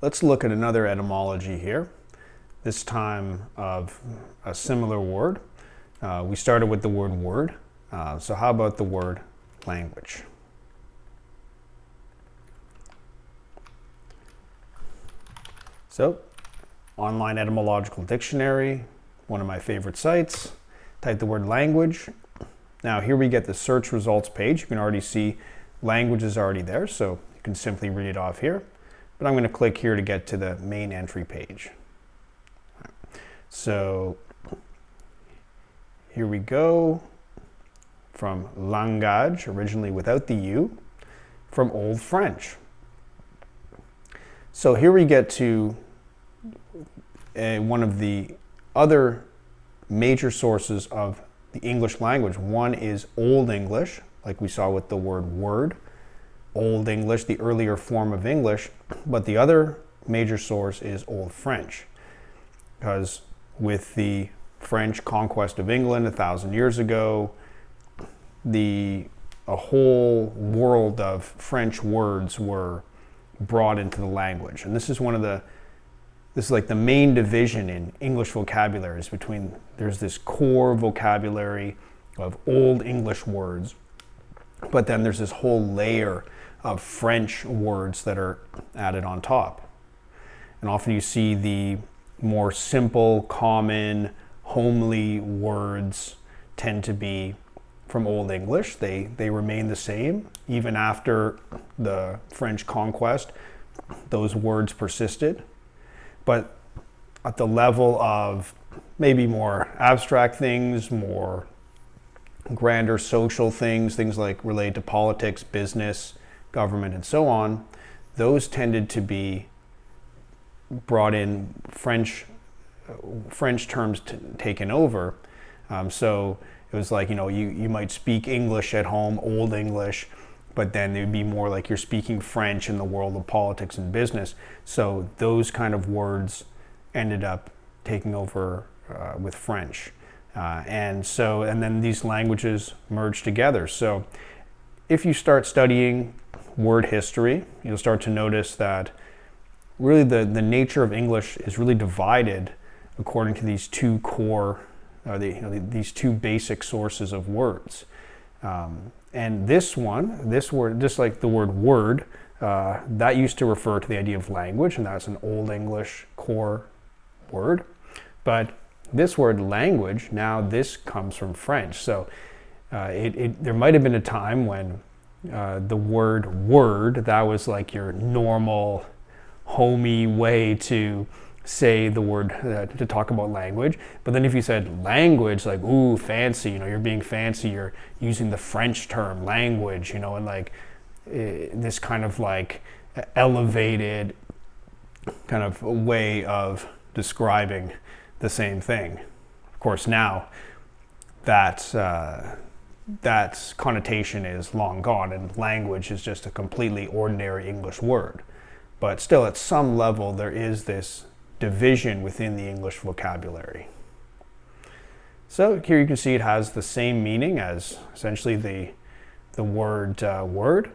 let's look at another etymology here, this time of a similar word. Uh, we started with the word word, uh, so how about the word language? So, online etymological dictionary, one of my favorite sites. Type the word language. Now here we get the search results page. You can already see language is already there, so you can simply read it off here. But I'm going to click here to get to the main entry page. So here we go from langage, originally without the U, from Old French. So here we get to a, one of the other major sources of the English language. One is Old English, like we saw with the word word, Old English, the earlier form of English, but the other major source is Old French, because with the French conquest of England a thousand years ago, the a whole world of French words were brought into the language. And this is one of the this is like the main division in English vocabularies between there's this core vocabulary of old English words, but then there's this whole layer of French words that are added on top. And often you see the more simple, common, homely words tend to be from Old English. They, they remain the same. Even after the French conquest, those words persisted. But at the level of maybe more abstract things, more grander social things, things like related to politics, business, government, and so on, those tended to be brought in French French terms taken over. Um, so it was like, you know, you, you might speak English at home, Old English, but then it would be more like you're speaking French in the world of politics and business. So those kind of words ended up taking over uh, with French. Uh, and so, and then these languages merge together. So if you start studying word history, you'll start to notice that really the, the nature of English is really divided according to these two core, uh, the, you know, these two basic sources of words. Um, and this one, this word, just like the word word, uh, that used to refer to the idea of language, and that's an Old English core word. But this word language, now this comes from French. So uh, it, it, there might have been a time when uh, the word word, that was like your normal, homey way to say the word uh, to talk about language. But then if you said language, like, ooh, fancy, you know, you're being fancy, you're using the French term language, you know, and like uh, this kind of like elevated kind of way of describing the same thing. Of course, now that uh, that connotation is long gone and language is just a completely ordinary English word. But still, at some level, there is this division within the English vocabulary. So here you can see it has the same meaning as essentially the, the word uh, word.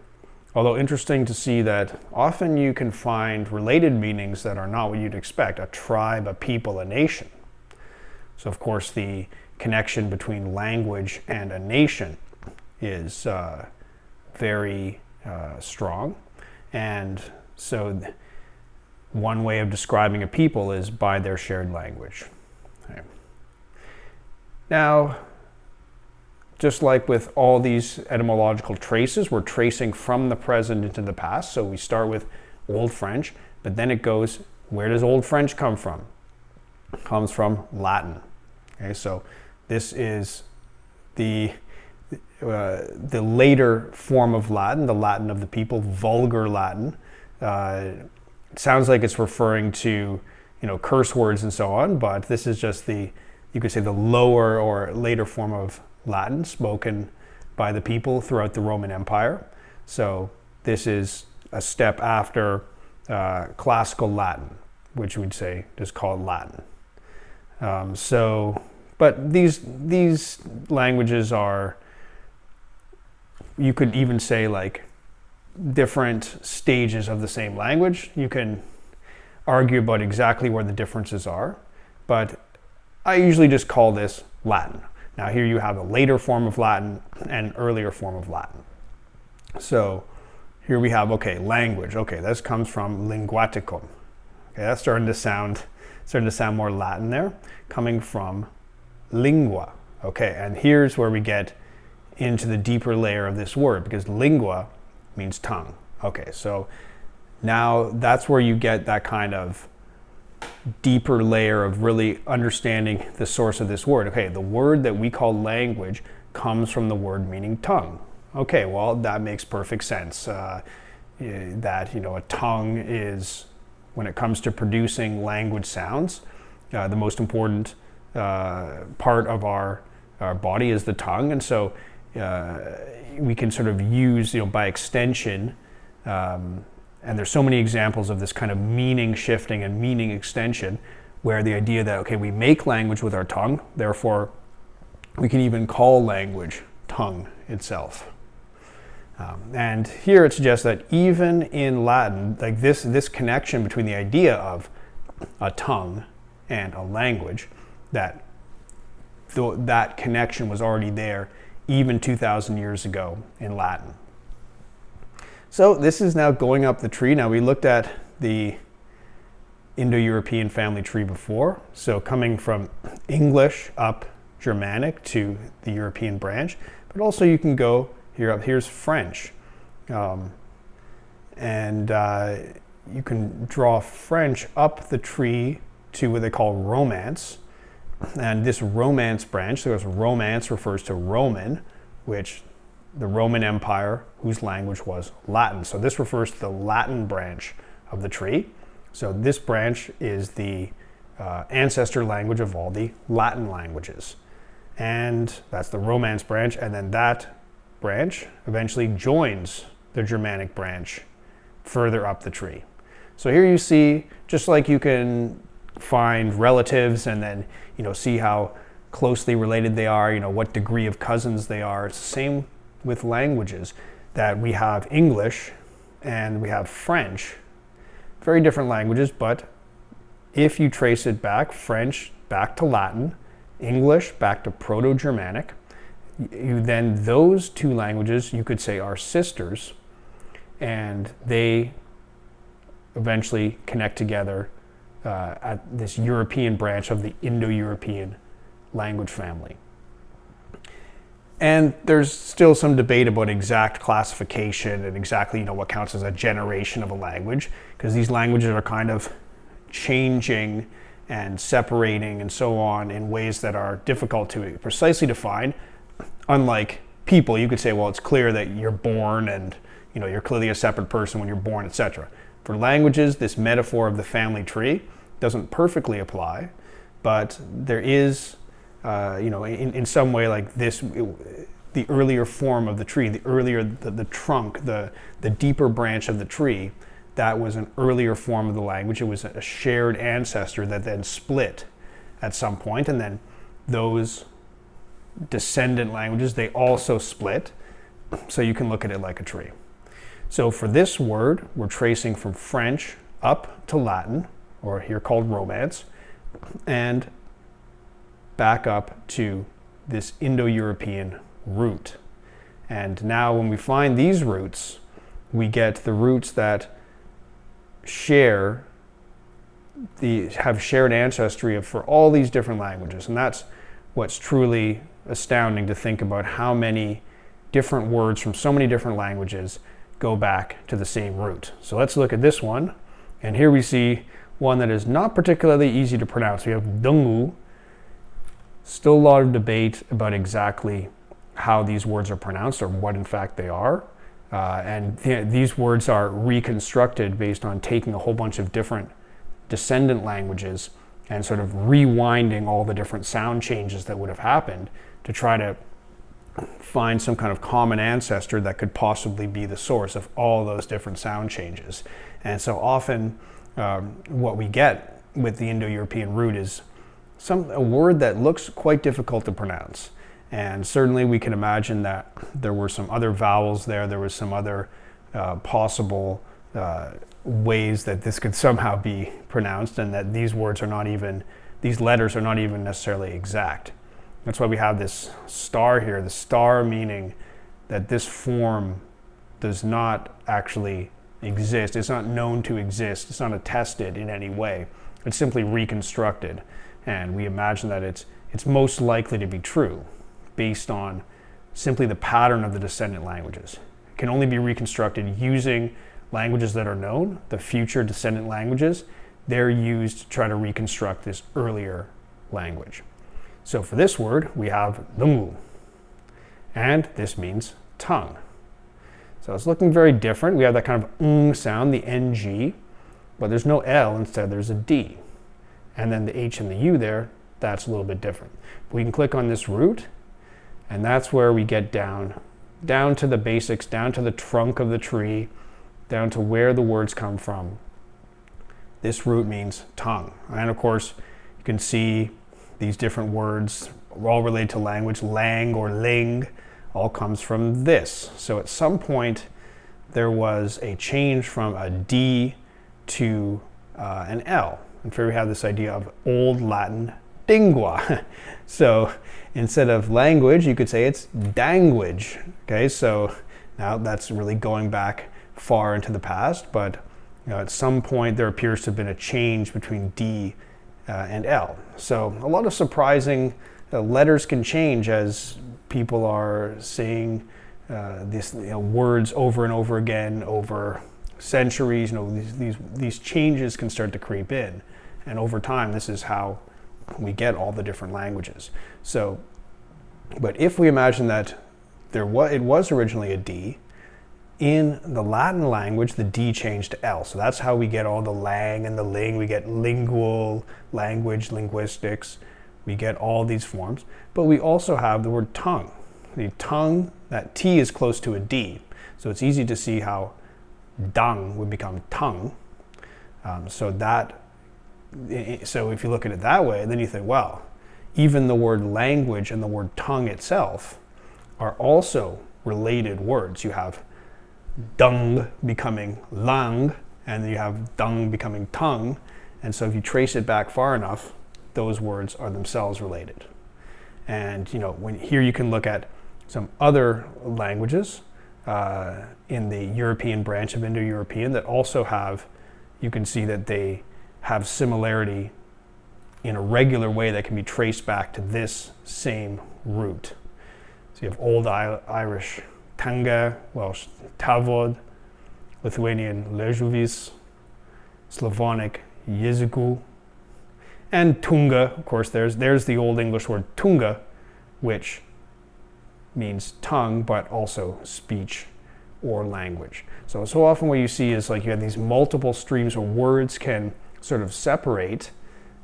Although interesting to see that often you can find related meanings that are not what you'd expect, a tribe, a people, a nation. So of course the connection between language and a nation is uh, very uh, strong. And so one way of describing a people is by their shared language. Okay. Now, just like with all these etymological traces, we're tracing from the present into the past. So we start with Old French, but then it goes, where does Old French come from? It comes from Latin. Okay, so this is the uh, the later form of Latin, the Latin of the people, vulgar Latin. Uh, sounds like it's referring to, you know, curse words and so on, but this is just the, you could say the lower or later form of Latin spoken by the people throughout the Roman Empire. So this is a step after uh, classical Latin, which we'd say is called Latin. Um, so, but these these languages are, you could even say like different stages of the same language. You can, argue about exactly where the differences are, but I usually just call this Latin. Now here you have a later form of Latin and an earlier form of Latin. So here we have, okay, language. Okay, this comes from linguaticum. Okay, that's starting to sound starting to sound more Latin there, coming from lingua. Okay, and here's where we get into the deeper layer of this word because lingua means tongue. Okay, so now that's where you get that kind of deeper layer of really understanding the source of this word. Okay, the word that we call language comes from the word meaning tongue. Okay, well, that makes perfect sense. Uh, eh, that, you know, a tongue is, when it comes to producing language sounds, uh, the most important uh, part of our, our body is the tongue. And so uh, we can sort of use, you know, by extension, um, and there's so many examples of this kind of meaning shifting and meaning extension where the idea that, okay, we make language with our tongue, therefore we can even call language tongue itself. Um, and here it suggests that even in Latin, like this, this connection between the idea of a tongue and a language, that th that connection was already there even 2,000 years ago in Latin. So this is now going up the tree. Now we looked at the Indo-European family tree before. So coming from English up Germanic to the European branch, but also you can go here up, here's French. Um, and uh, you can draw French up the tree to what they call Romance. And this Romance branch, so Romance refers to Roman, which the Roman Empire, whose language was Latin. So this refers to the Latin branch of the tree. So this branch is the uh, ancestor language of all the Latin languages. And that's the Romance branch. And then that branch eventually joins the Germanic branch further up the tree. So here you see, just like you can find relatives and then, you know, see how closely related they are, you know, what degree of cousins they are. It's the same with languages that we have English and we have French, very different languages, but if you trace it back, French back to Latin, English back to Proto-Germanic, you then those two languages you could say are sisters and they eventually connect together uh, at this European branch of the Indo-European language family. And there's still some debate about exact classification and exactly you know what counts as a generation of a language because these languages are kind of changing and separating and so on in ways that are difficult to precisely define. Unlike people, you could say, well, it's clear that you're born and you know you're clearly a separate person when you're born, etc. For languages, this metaphor of the family tree doesn't perfectly apply, but there is uh, you know, in, in some way like this, it, the earlier form of the tree, the earlier, the, the trunk, the, the deeper branch of the tree, that was an earlier form of the language. It was a shared ancestor that then split at some point, and then those descendant languages, they also split. So you can look at it like a tree. So for this word, we're tracing from French up to Latin, or here called Romance, and back up to this Indo-European root. And now when we find these roots, we get the roots that share the have shared ancestry for all these different languages. And that's what's truly astounding to think about how many different words from so many different languages go back to the same root. So let's look at this one. And here we see one that is not particularly easy to pronounce. We have dungu, Still a lot of debate about exactly how these words are pronounced or what in fact they are. Uh, and th these words are reconstructed based on taking a whole bunch of different descendant languages and sort of rewinding all the different sound changes that would have happened to try to find some kind of common ancestor that could possibly be the source of all those different sound changes. And so often um, what we get with the Indo-European root is some, a word that looks quite difficult to pronounce. And certainly we can imagine that there were some other vowels there, there was some other uh, possible uh, ways that this could somehow be pronounced and that these words are not even, these letters are not even necessarily exact. That's why we have this star here, the star meaning that this form does not actually exist. It's not known to exist. It's not attested in any way. It's simply reconstructed. And we imagine that it's, it's most likely to be true based on simply the pattern of the descendant languages. It can only be reconstructed using languages that are known, the future descendant languages. They're used to try to reconstruct this earlier language. So for this word, we have the mu, and this means tongue. So it's looking very different. We have that kind of ng sound, the ng, but there's no L, instead there's a D. And then the H and the U there, that's a little bit different. We can click on this root, and that's where we get down, down to the basics, down to the trunk of the tree, down to where the words come from. This root means tongue. And of course, you can see these different words all related to language. Lang or ling all comes from this. So at some point, there was a change from a D to uh, an L. And here we have this idea of Old Latin dingua. so instead of language, you could say it's danguage. Okay, so now that's really going back far into the past, but you know, at some point there appears to have been a change between D uh, and L. So a lot of surprising uh, letters can change as people are saying uh, this you know, words over and over again over centuries. You know, these, these, these changes can start to creep in. And over time, this is how we get all the different languages. So, but if we imagine that there was, it was originally a D, in the Latin language, the D changed to L. So that's how we get all the lang and the ling. We get lingual, language, linguistics. We get all these forms. But we also have the word tongue. The tongue, that T is close to a D. So it's easy to see how dung would become tongue. Um, so that, so if you look at it that way, then you think, well, even the word language and the word tongue itself are also related words. You have dung becoming lang, and you have dung becoming tongue. And so if you trace it back far enough, those words are themselves related. And you know, when here you can look at some other languages uh, in the European branch of Indo-European that also have, you can see that they have similarity in a regular way that can be traced back to this same root. So you have Old Irish Tanga, Welsh Tafod, Lithuanian Liežuvis, Slavonic Yeziku, and Tunga, of course, there's, there's the Old English word Tunga, which means tongue, but also speech or language. So, so often what you see is like you have these multiple streams where words can sort of separate,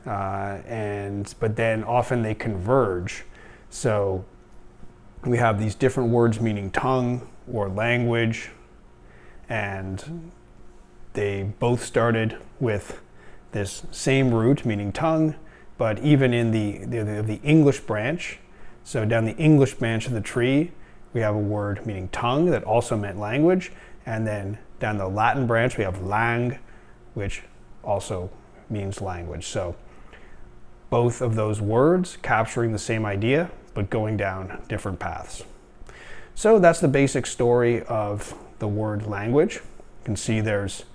uh, and but then often they converge. So we have these different words meaning tongue or language, and they both started with this same root meaning tongue, but even in the, the, the English branch, so down the English branch of the tree, we have a word meaning tongue that also meant language, and then down the Latin branch, we have lang, which also means language. So both of those words capturing the same idea, but going down different paths. So that's the basic story of the word language. You can see there's,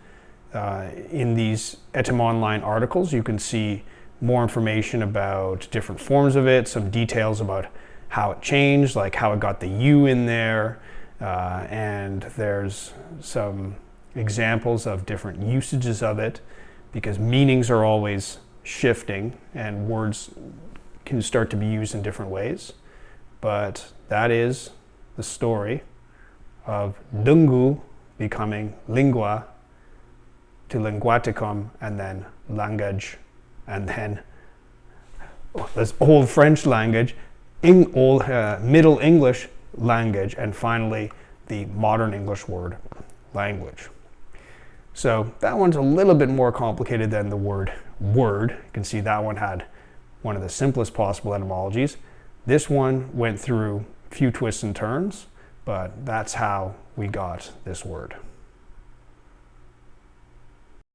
uh, in these Etymonline articles, you can see more information about different forms of it, some details about how it changed, like how it got the U in there, uh, and there's some examples of different usages of it because meanings are always shifting and words can start to be used in different ways. But that is the story of Dungu becoming lingua to linguaticum and then language and then oh, this old French language, in old uh, Middle English language, and finally the modern English word language. So that one's a little bit more complicated than the word word. You can see that one had one of the simplest possible etymologies. This one went through a few twists and turns, but that's how we got this word.